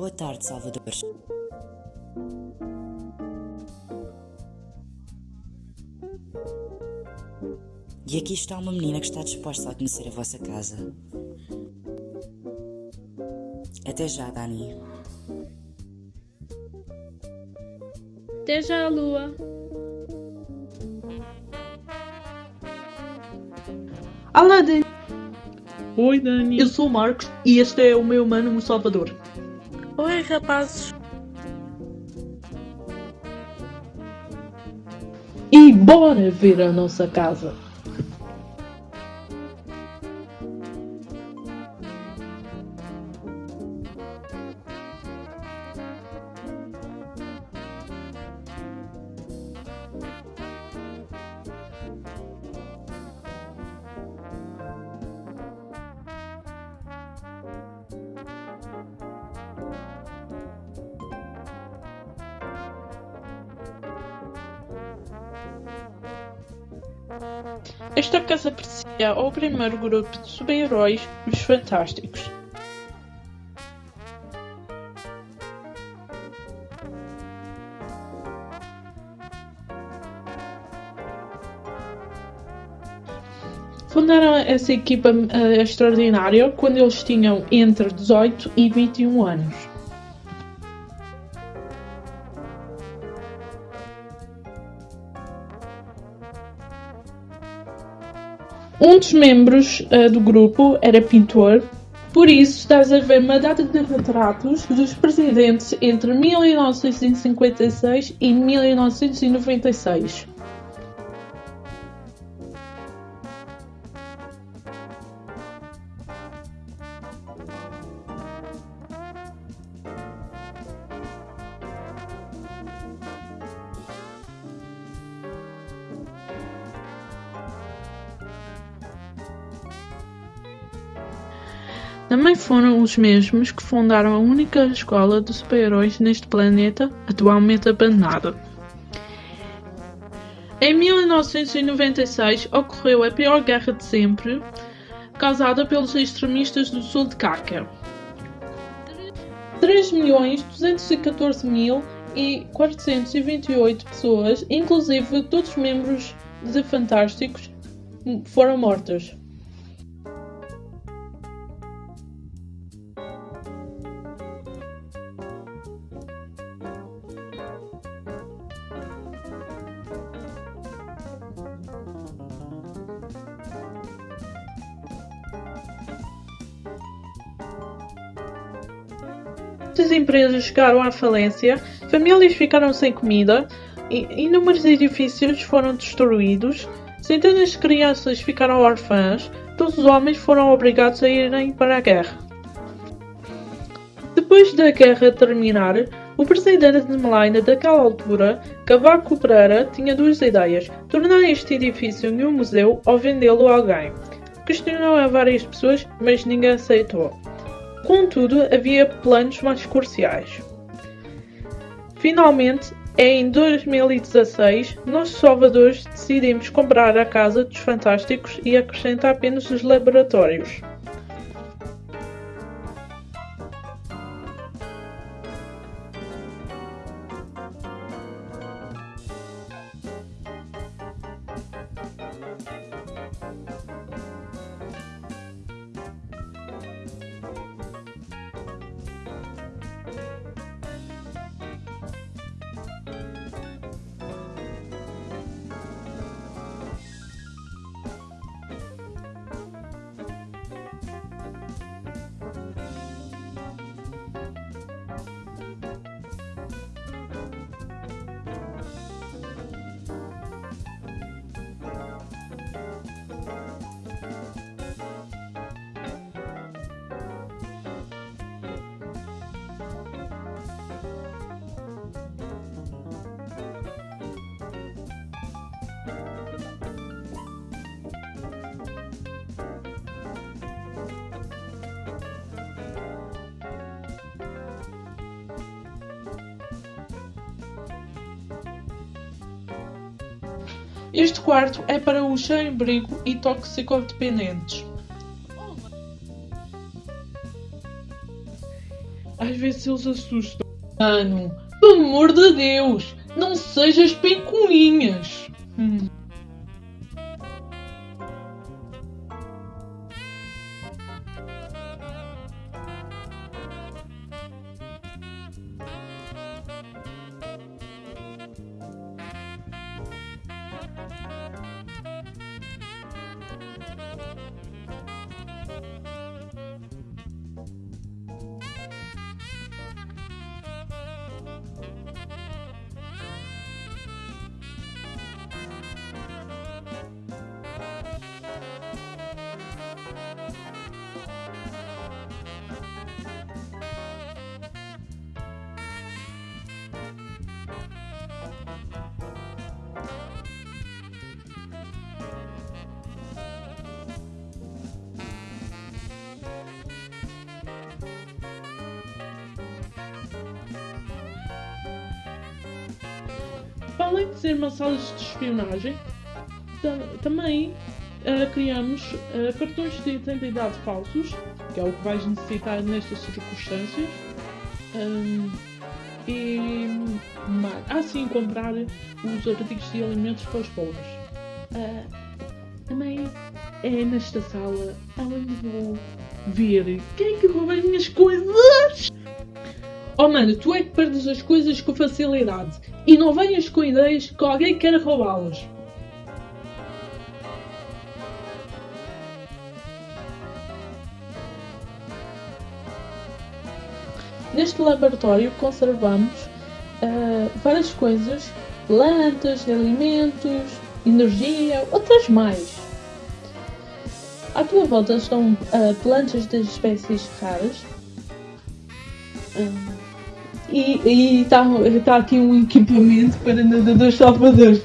Boa tarde, Salvador. E aqui está uma menina que está disposta a conhecer a vossa casa. Até já, Dani. Até já, Lua. Olá, Dani. Oi, Dani. Eu sou o Marcos e este é o meu mano, o Salvador. Oi, rapazes. E bora ver a nossa casa. Pertencia ao primeiro grupo de super-heróis, os Fantásticos. Fundaram essa equipa uh, extraordinária quando eles tinham entre 18 e 21 anos. Um dos membros uh, do grupo era pintor, por isso estás a ver uma data de retratos dos presidentes entre 1956 e 1996. Os mesmos que fundaram a única escola de super-heróis neste planeta, atualmente abandonada. Em 1996 ocorreu a pior guerra de sempre, causada pelos extremistas do sul de Caca. 3.214.428 pessoas, inclusive todos os membros de Fantásticos, foram mortas. Muitas empresas chegaram à falência, famílias ficaram sem comida, inúmeros edifícios foram destruídos, centenas de crianças ficaram órfãs, todos os homens foram obrigados a irem para a guerra. Depois da guerra terminar, o presidente de Melaina daquela altura, Cavaco Pereira, tinha duas ideias: tornar este edifício em um museu ou vendê-lo a alguém. Questionou a várias pessoas, mas ninguém aceitou. Contudo, havia planos mais cruciais. Finalmente, em 2016, nós salvadores decidimos comprar a Casa dos Fantásticos e acrescentar apenas os laboratórios. Este quarto é para os sem-abrigo e toxicodependentes. Às vezes eles assustam. Mano, pelo amor de Deus, não sejas pencuinhas. Hum. Para além de ser uma sala de espionagem, tam- também ah, criamos ah, cartões de identidade falsos, que é o que vais necessitar nestas circunstâncias. Ahm, e mais. Ah, sim, comprar os artigos de alimentos para os pobres. Ah, também é nesta sala onde vou ver quem é que rouba as minhas coisas. Oh mano, tu é que perdes as coisas com facilidade e não venhas com ideias que alguém quer roubá-las. Neste laboratório conservamos ah, várias coisas, plantas, alimentos, energia, outras mais. À tua volta estão ah, plantas de espécies raras. Ah, e está tá aqui um equipamento para nadadores salvadores.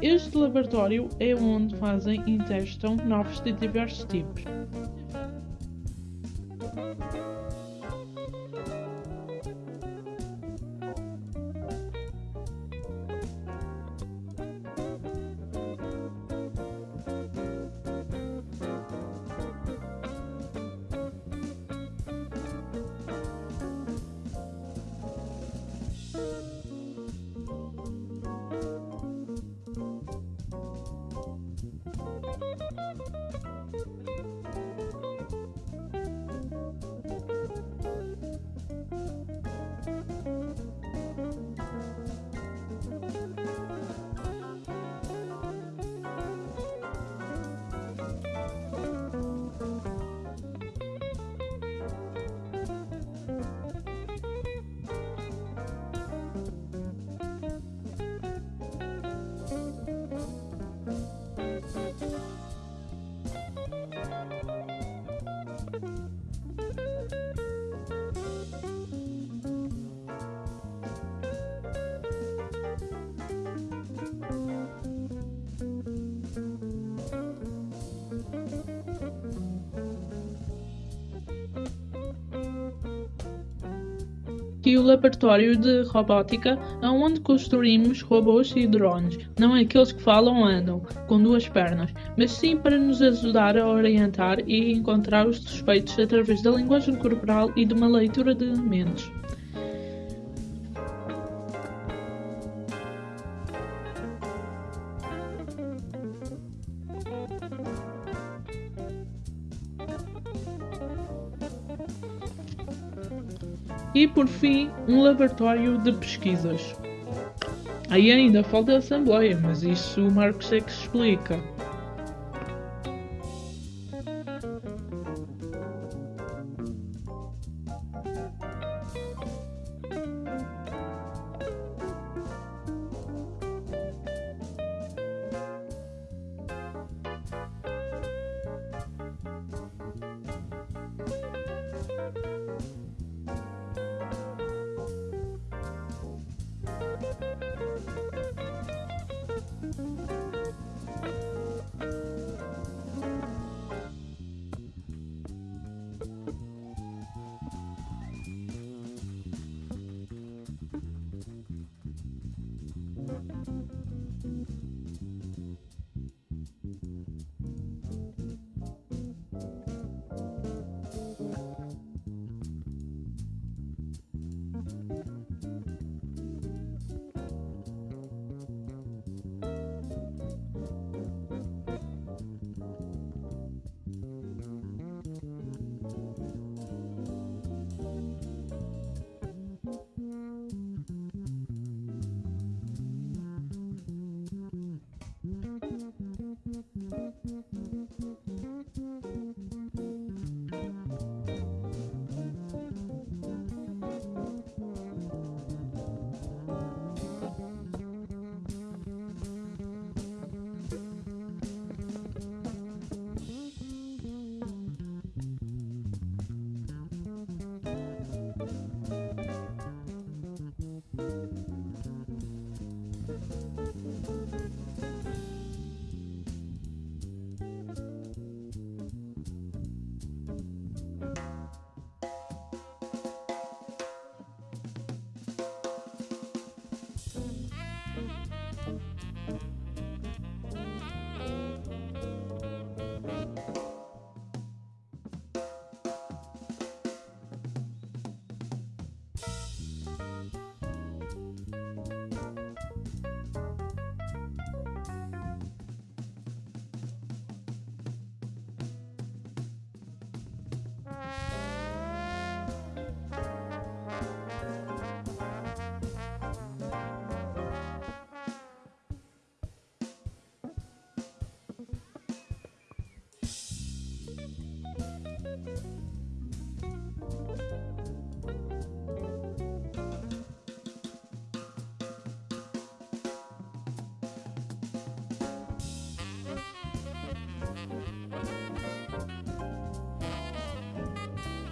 Este laboratório é onde fazem e testam novos de diversos tipos. E o laboratório de robótica, onde construímos robôs e drones, não aqueles que falam andam, com duas pernas, mas sim para nos ajudar a orientar e encontrar os suspeitos através da linguagem corporal e de uma leitura de mentes. E por fim, um laboratório de pesquisas. Aí ainda falta a Assembleia, mas isso o Marcos é que explica.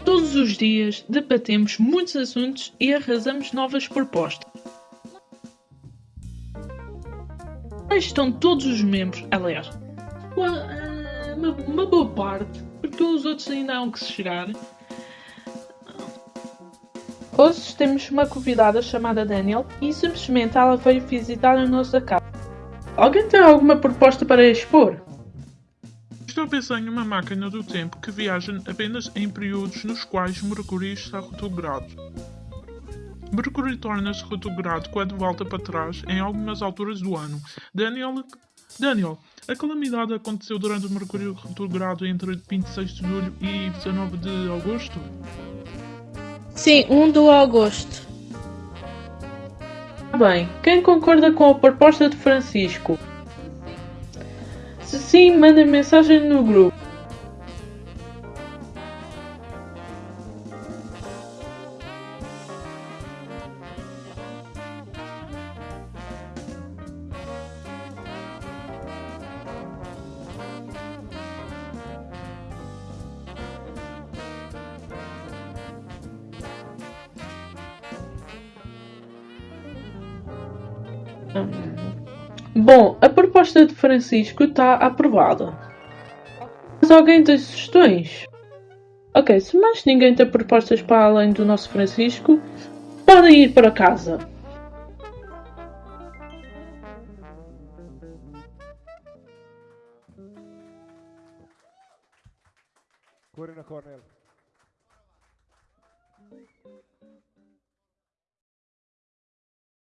Todos os dias debatemos muitos assuntos e arrasamos novas propostas. Lá estão todos os membros, aliás, uma, eh, uma, boa parte, os outros ainda hão que se chegar. Hoje temos uma convidada chamada Daniel e simplesmente ela veio visitar a nossa casa. Alguém tem alguma proposta para expor? Estou a pensar em uma máquina do tempo que viaja apenas em períodos nos quais Mercúrio está retrogrado. Mercúrio torna-se retrogrado quando volta para trás em algumas alturas do ano. Daniel, Daniel, a calamidade aconteceu durante o Mercúrio retrogrado entre 26 de julho e 19 de agosto? Sim, 1 de agosto. Bem, quem concorda com a proposta de Francisco? Se sim, manda mensagem no grupo. Bom, a proposta de Francisco está aprovada. Mas alguém tem sugestões? Ok, se mais ninguém tem propostas para além do nosso Francisco, podem ir para casa. Corina Cornel.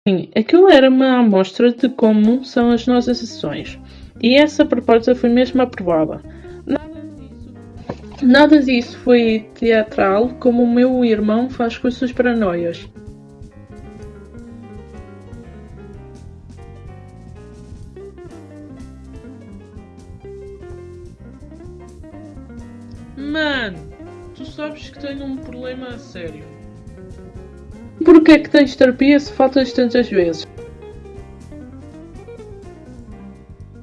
Sim, aquilo era uma amostra de como são as nossas sessões. E essa proposta foi mesmo aprovada. Nada disso, nada disso foi teatral como o meu irmão faz com as suas paranoias. Mano, tu sabes que tenho um problema a sério. Porquê é que tens terapia se faltas tantas vezes?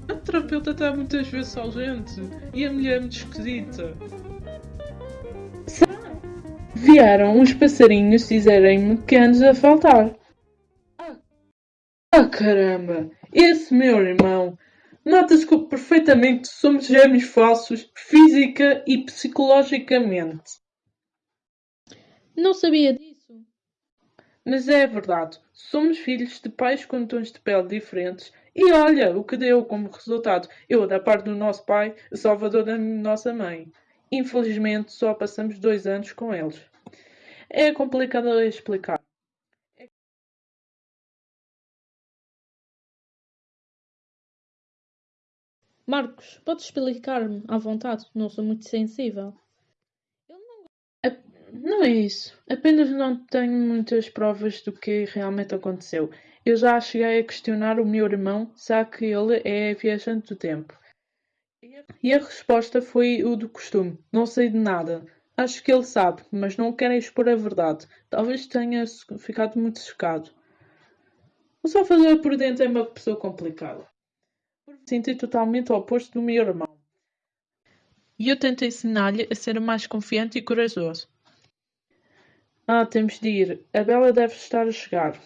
A terapeuta está muitas vezes ausente e a mulher é muito esquisita. Vieram uns passarinhos dizerem-me que andas a faltar. Ah caramba! Esse meu irmão! Nota-se que perfeitamente somos gêmeos falsos, física e psicologicamente. Não sabia disso. Mas é verdade, somos filhos de pais com tons de pele diferentes e olha o que deu como resultado. Eu da parte do nosso pai, Salvador da nossa mãe. Infelizmente só passamos dois anos com eles. É complicado explicar. Marcos, podes explicar-me à vontade? Não sou muito sensível. Não é isso. Apenas não tenho muitas provas do que realmente aconteceu. Eu já cheguei a questionar o meu irmão, já que ele é viajante do tempo. E a resposta foi o do costume: Não sei de nada. Acho que ele sabe, mas não quer expor a verdade. Talvez tenha ficado muito chocado. O Salvador por dentro é uma pessoa complicada. Sinto totalmente o oposto do meu irmão. E eu tento ensinar-lhe a ser mais confiante e corajoso. Ah, temos de ir. A Bela deve estar a chegar.